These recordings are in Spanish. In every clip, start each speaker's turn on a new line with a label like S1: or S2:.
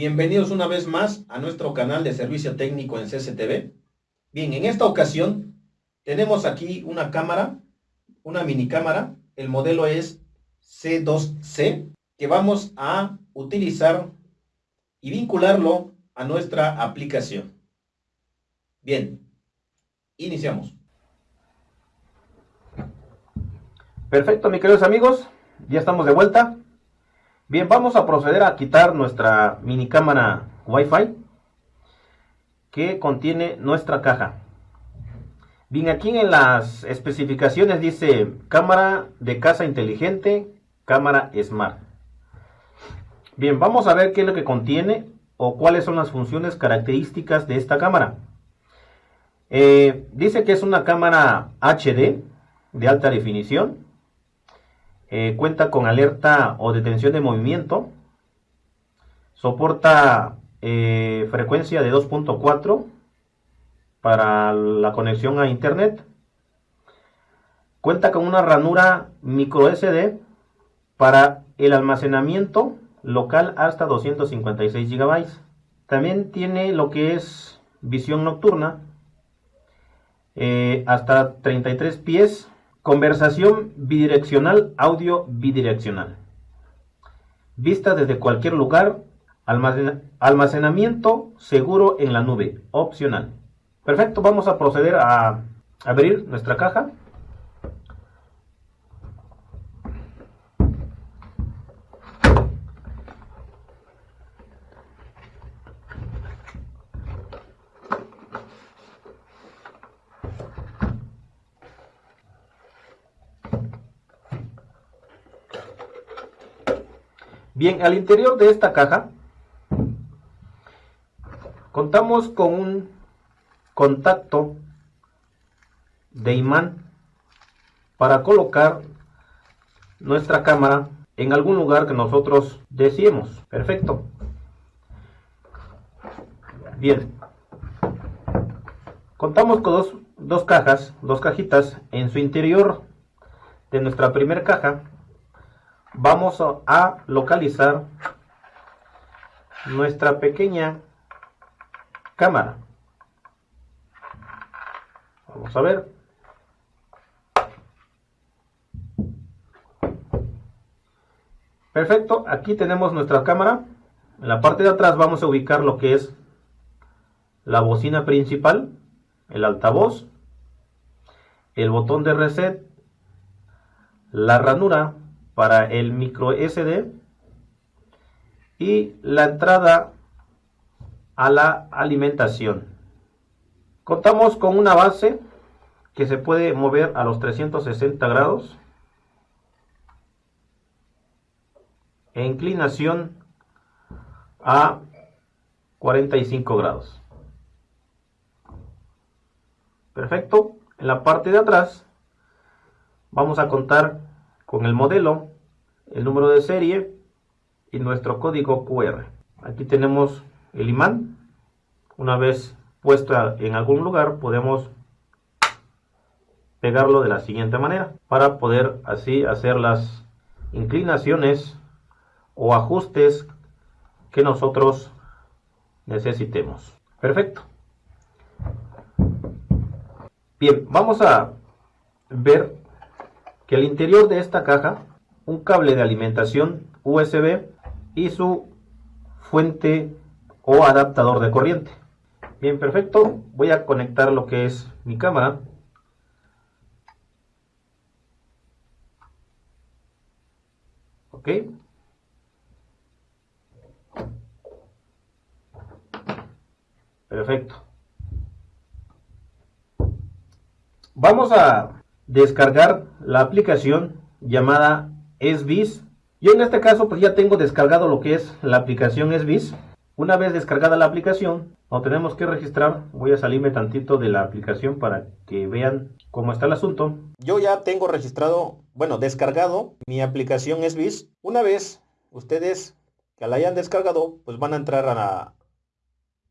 S1: Bienvenidos una vez más a nuestro canal de servicio técnico en CCTV. Bien, en esta ocasión tenemos aquí una cámara, una mini cámara. El modelo es C2C que vamos a utilizar y vincularlo a nuestra aplicación. Bien, iniciamos.
S2: Perfecto, mis queridos amigos, ya estamos de vuelta. Bien, vamos a proceder a quitar nuestra mini cámara Wi-Fi que contiene nuestra caja. Bien, aquí en las especificaciones dice cámara de casa inteligente, cámara Smart. Bien, vamos a ver qué es lo que contiene o cuáles son las funciones características de esta cámara. Eh, dice que es una cámara HD de alta definición. Eh, cuenta con alerta o detención de movimiento. Soporta eh, frecuencia de 2.4 para la conexión a internet. Cuenta con una ranura micro SD para el almacenamiento local hasta 256 GB. También tiene lo que es visión nocturna eh, hasta 33 pies, conversación bidireccional, audio bidireccional. Vista desde cualquier lugar, almacenamiento seguro en la nube, opcional. Perfecto, vamos a proceder a abrir nuestra caja. Bien, al interior de esta caja contamos con un contacto de imán para colocar nuestra cámara en algún lugar que nosotros deseemos. Perfecto. Bien. Contamos con dos, dos cajas, dos cajitas. En su interior de nuestra primera caja vamos a localizar nuestra pequeña cámara. Vamos a ver. Perfecto, aquí tenemos nuestra cámara. En la parte de atrás vamos a ubicar lo que es la bocina principal, el altavoz, el botón de reset, la ranura para el micro SD y la entrada a la alimentación. Contamos con una base que se puede mover a los 360 grados e inclinación a 45 grados. Perfecto. En la parte de atrás vamos a contar con el modelo, el número de serie y nuestro código QR. Aquí tenemos el imán. Una vez puesto en algún lugar podemos pegarlo de la siguiente manera para poder así hacer las inclinaciones o ajustes que nosotros necesitemos. Perfecto. Bien, vamos a ver que al interior de esta caja un cable de alimentación USB y su fuente o adaptador de corriente. Bien, perfecto. Voy a conectar lo que es mi cámara. Ok. Perfecto. Vamos a descargar la aplicación llamada SBIS. Yo en este caso pues ya tengo descargado lo que es la aplicación SBIS. Una vez descargada la aplicación, no tenemos que registrar. Voy a salirme tantito de la aplicación para que vean cómo está el asunto.
S1: Yo ya tengo registrado, bueno, descargado mi aplicación SBIS. Una vez ustedes que la hayan descargado, pues van a entrar a la,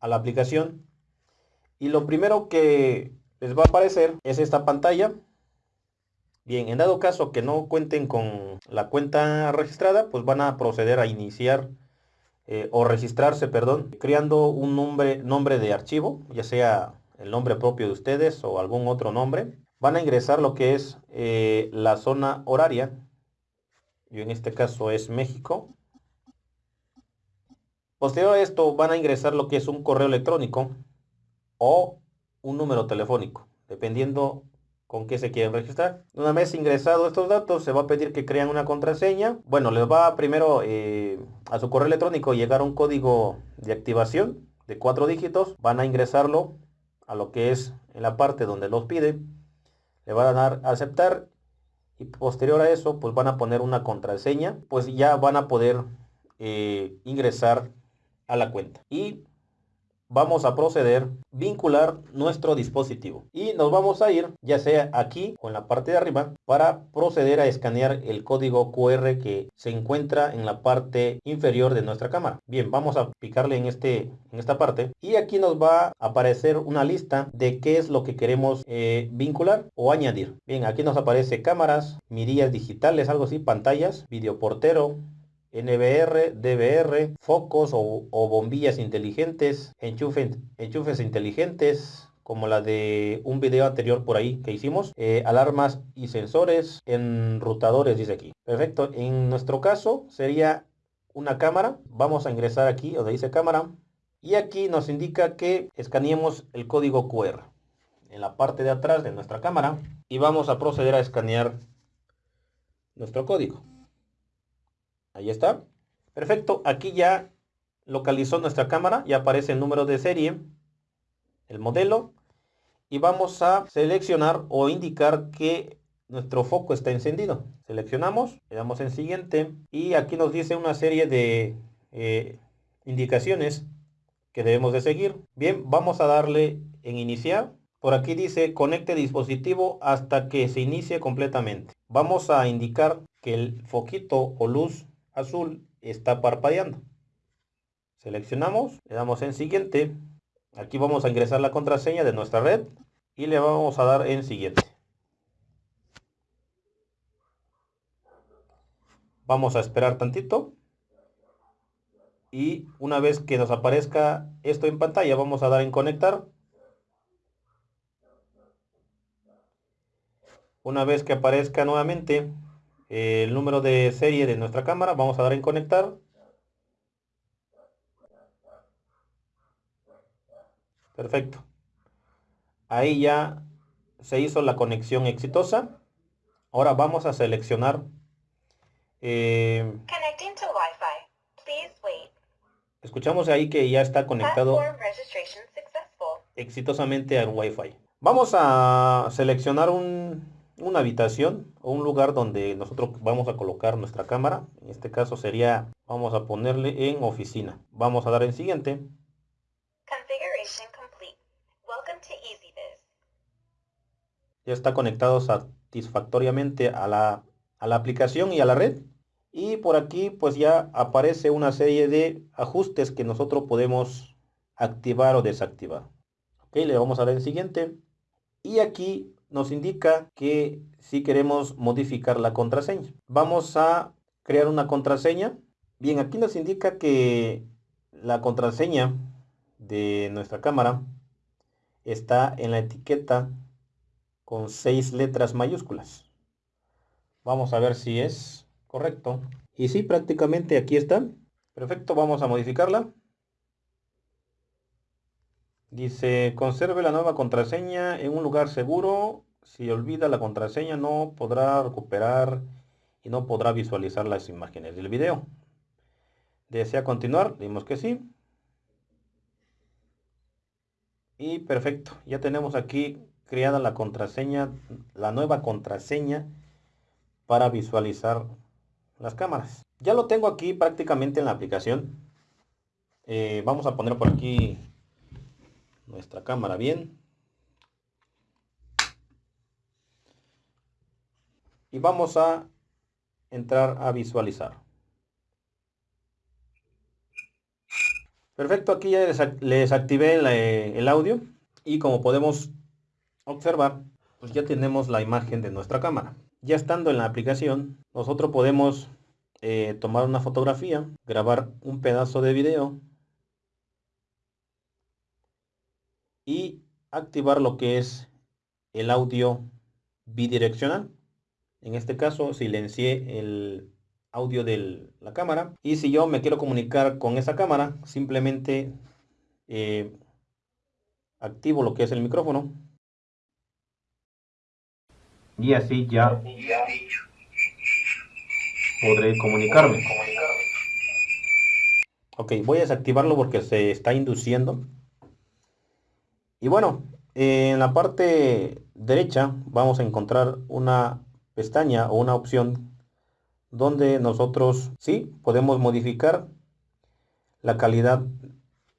S1: a la aplicación. Y lo primero que les va a aparecer es esta pantalla Bien, en dado caso que no cuenten con la cuenta registrada, pues van a proceder a iniciar
S2: eh, o registrarse, perdón, creando un nombre, nombre de archivo, ya sea el nombre propio de ustedes o algún otro nombre. Van a ingresar lo que es eh, la zona horaria. Yo en este caso es México. Posterior a esto van a ingresar lo que es un correo electrónico o un número telefónico, dependiendo con qué se quieren registrar. Una vez ingresado estos datos, se va a pedir que crean una contraseña. Bueno, les va primero eh, a su correo electrónico llegar un código de activación de cuatro dígitos. Van a ingresarlo a lo que es en la parte donde los pide. Le van a dar a aceptar y posterior a eso, pues van a poner una contraseña. Pues ya van a poder eh, ingresar a la cuenta. Y vamos a proceder vincular nuestro dispositivo. Y nos vamos a ir ya sea aquí o en la parte de arriba para proceder a escanear el código QR que se encuentra en la parte inferior de nuestra cámara. Bien vamos a picarle en este en esta parte. Y aquí nos va a aparecer una lista de qué es lo que queremos eh, vincular o añadir. Bien aquí nos aparece cámaras mirillas digitales algo así pantallas video portero NBR, DBR, focos o, bombillas inteligentes, enchufes inteligentes, como la de un video anterior por ahí que hicimos, eh, alarmas y sensores, enrutadores dice aquí. Perfecto, en nuestro caso sería una cámara, vamos a ingresar aquí donde dice cámara y aquí nos indica que escaneemos el código QR en la parte de atrás de nuestra cámara y vamos a proceder a escanear nuestro código. Ahí está. Perfecto. Aquí ya localizó nuestra cámara. Ya aparece el número de serie, el modelo. Y vamos a seleccionar o indicar que nuestro foco está encendido. Seleccionamos, le damos en siguiente. Y aquí nos dice una serie de eh, indicaciones que debemos de seguir. Bien, vamos a darle en iniciar. Por aquí dice conecte dispositivo hasta que se inicie completamente. Vamos a indicar que el foquito o luz azul está parpadeando. Seleccionamos, le damos en siguiente. Aquí vamos a ingresar la contraseña de nuestra red y le vamos a dar en siguiente. Vamos a esperar tantito. Y una vez que nos aparezca esto en pantalla, vamos a dar en conectar. Una vez que aparezca nuevamente, el número de serie de nuestra cámara. Vamos a dar en conectar. Perfecto. Ahí ya se hizo la conexión exitosa. Ahora vamos a seleccionar. Eh, escuchamos ahí que ya está conectado exitosamente al Wi-Fi. Vamos a seleccionar un, una habitación o un lugar donde nosotros vamos a colocar nuestra cámara. En este caso sería, vamos a ponerle en oficina. Vamos a dar en siguiente. Ya está conectado satisfactoriamente a la, a la aplicación y a la red. Y por aquí pues ya aparece una serie de ajustes que nosotros podemos activar o desactivar. Ok, le vamos a dar en siguiente. Y aquí nos indica que si queremos modificar la contraseña. Vamos a crear una contraseña. Bien, aquí nos indica que la contraseña de nuestra cámara está en la etiqueta con seis letras mayúsculas. Vamos a ver si es correcto. Y sí, prácticamente aquí está. Perfecto, vamos a modificarla. Dice, conserve la nueva contraseña en un lugar seguro. Si olvida la contraseña no podrá recuperar y no podrá visualizar las imágenes del video. ¿Desea continuar? Dimos que sí. Y perfecto, ya tenemos aquí creada la contraseña, la nueva contraseña para visualizar las cámaras. Ya lo tengo aquí prácticamente en la aplicación. Eh, vamos a poner por aquí nuestra cámara bien. Y vamos a entrar a visualizar. Perfecto, aquí ya les activé el audio y como podemos observar, pues ya tenemos la imagen de nuestra cámara. Ya estando en la aplicación, nosotros podemos eh, tomar una fotografía, grabar un pedazo de video y activar lo que es el audio bidireccional. En este caso silencié el audio de la cámara. Y si yo me quiero comunicar con esa cámara simplemente eh, activo lo que es el micrófono. Y así ya podré comunicarme. Ok voy a desactivarlo porque se está induciendo y bueno en la parte derecha vamos a encontrar una pestaña o una opción donde nosotros sí podemos modificar la calidad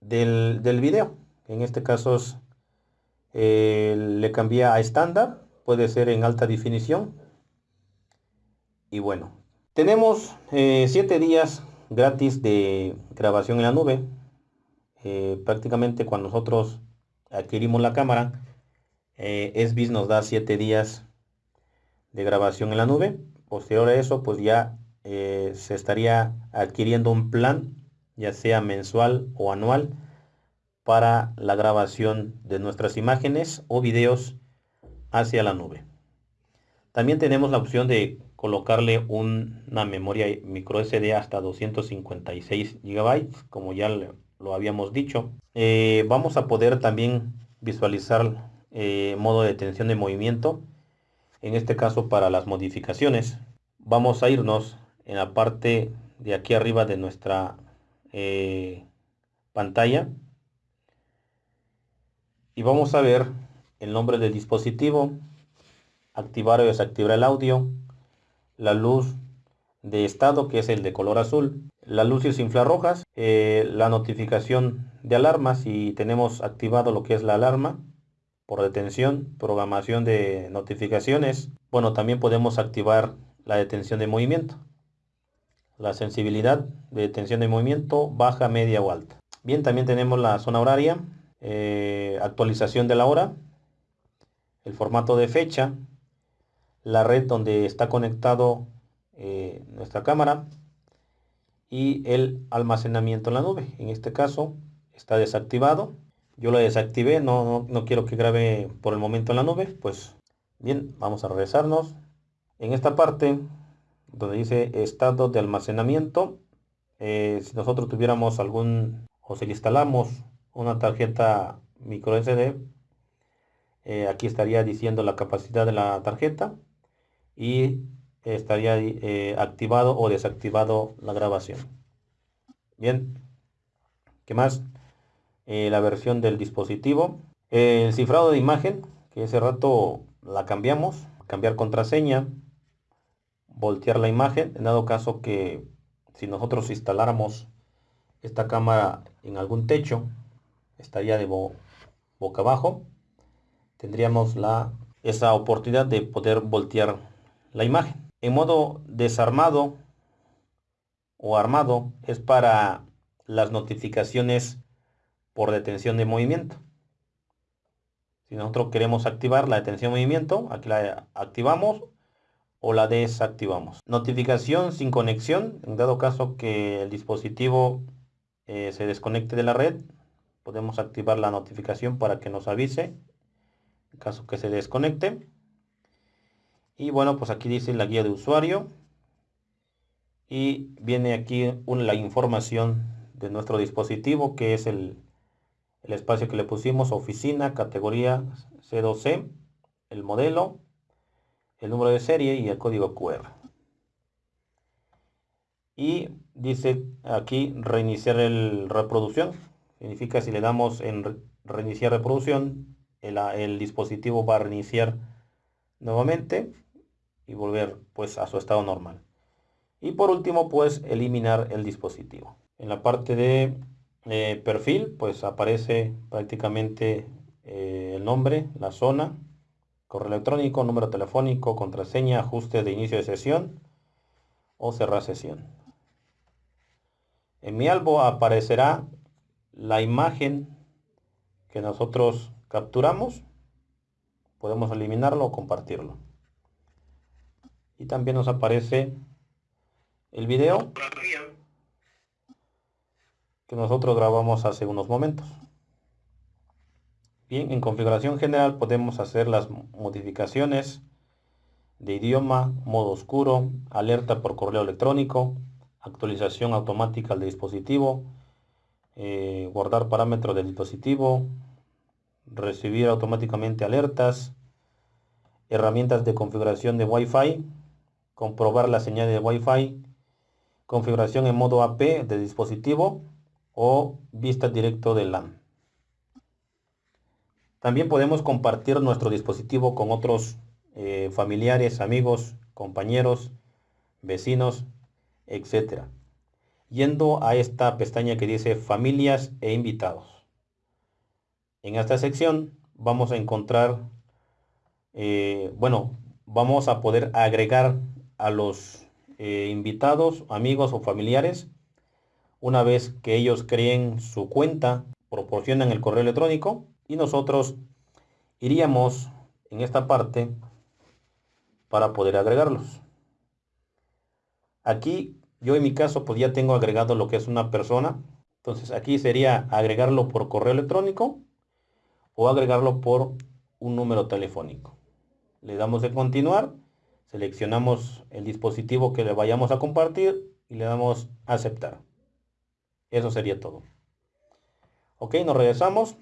S2: del, del video. En este caso eh, le cambié a estándar, puede ser en alta definición. Y bueno, tenemos 7 eh, días gratis de grabación en la nube. Eh, prácticamente cuando nosotros adquirimos la cámara, SBIS nos da 7 días de grabación en la nube. Posterior a eso, pues ya se estaría adquiriendo un plan ya sea mensual o anual, para la grabación de nuestras imágenes o videos hacia la nube. También tenemos la opción de colocarle una memoria micro SD hasta 256 GB, como ya lo habíamos dicho. Eh, vamos a poder también visualizar eh, modo de detención de movimiento, en este caso para las modificaciones. Vamos a irnos en la parte de aquí arriba de nuestra eh, pantalla y vamos a ver el nombre del dispositivo, activar o desactivar el audio, la luz de estado que es el de color azul, las luces infrarrojas, eh, la notificación de alarma si tenemos activado lo que es la alarma por detención, programación de notificaciones. Bueno, también podemos activar la detención de movimiento la sensibilidad de tensión de movimiento baja, media o alta. Bien, también tenemos la zona horaria, eh, actualización de la hora, el formato de fecha, la red donde está conectado eh, nuestra cámara y el almacenamiento en la nube. En este caso está desactivado. Yo lo desactivé, no, no, no quiero que grabe por el momento en la nube. Pues bien, vamos a regresarnos. En esta parte donde dice estado de almacenamiento. Eh, si nosotros tuviéramos algún, o si le instalamos una tarjeta micro SD, eh, aquí estaría diciendo la capacidad de la tarjeta y estaría eh, activado o desactivado la grabación. Bien, ¿qué más? la versión del dispositivo. el cifrado de imagen, que ese rato la cambiamos, cambiar contraseña, voltear la imagen, en dado caso que si nosotros instaláramos esta cámara en algún techo, estaría de boca abajo, tendríamos la, esa oportunidad de poder voltear la imagen. En modo desarmado o armado es para las notificaciones por detención de movimiento. Si nosotros queremos activar la detención de movimiento, aquí la activamos o la desactivamos. Notificación sin conexión, en dado caso que el dispositivo eh, se desconecte de la red, podemos activar la notificación para que nos avise en caso que se desconecte. Y bueno, pues aquí dice la guía de usuario y viene aquí la información de nuestro dispositivo que es el, el espacio que le pusimos, oficina, categoría C2C, el modelo, el número de serie y el código QR. Y dice aquí reiniciar el reproducción. Significa si le damos en reiniciar reproducción, el, el dispositivo va a reiniciar nuevamente y volver pues a su estado normal. Y por último pues eliminar el dispositivo. En la parte de eh, perfil pues aparece prácticamente eh, el nombre, la zona, correo electrónico, número telefónico, contraseña, ajuste de inicio de sesión o cerrar sesión. En mi álbum aparecerá la imagen que nosotros capturamos. Podemos eliminarlo o compartirlo. Y también nos aparece el video que nosotros grabamos hace unos momentos. Bien, en configuración general podemos hacer las modificaciones de idioma, modo oscuro, alerta por correo electrónico, actualización automática del dispositivo, eh, guardar parámetros del dispositivo, recibir automáticamente alertas, herramientas de configuración de Wi-Fi, comprobar la señal de Wi-Fi, configuración en modo AP de dispositivo o vista directo de LAN. También podemos compartir nuestro dispositivo con otros eh, familiares, amigos, compañeros, vecinos, etc. Yendo a esta pestaña que dice familias e invitados. En esta sección vamos a encontrar, eh, bueno, vamos a poder agregar a los eh, invitados, amigos o familiares una vez que ellos creen su cuenta, proporcionan el correo electrónico y nosotros iríamos en esta parte para poder agregarlos. Aquí yo en mi caso pues ya tengo agregado lo que es una persona. Entonces aquí sería agregarlo por correo electrónico o agregarlo por un número telefónico. Le damos en continuar, seleccionamos el dispositivo que le vayamos a compartir y le damos aceptar. Eso sería todo. Ok, nos regresamos.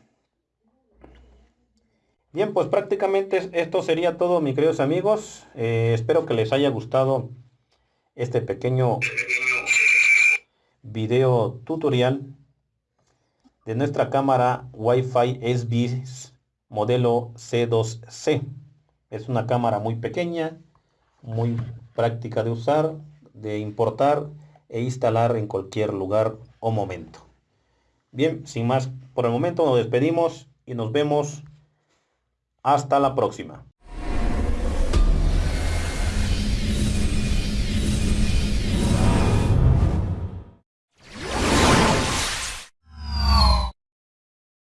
S2: Bien, pues prácticamente esto sería todo, mis queridos amigos. Eh, espero que les haya gustado este pequeño video tutorial de nuestra cámara Wi-Fi SB modelo C2C. Es una cámara muy pequeña, muy práctica de usar, de importar e instalar en cualquier lugar o momento. Bien, sin más por el momento nos despedimos y nos vemos hasta la próxima.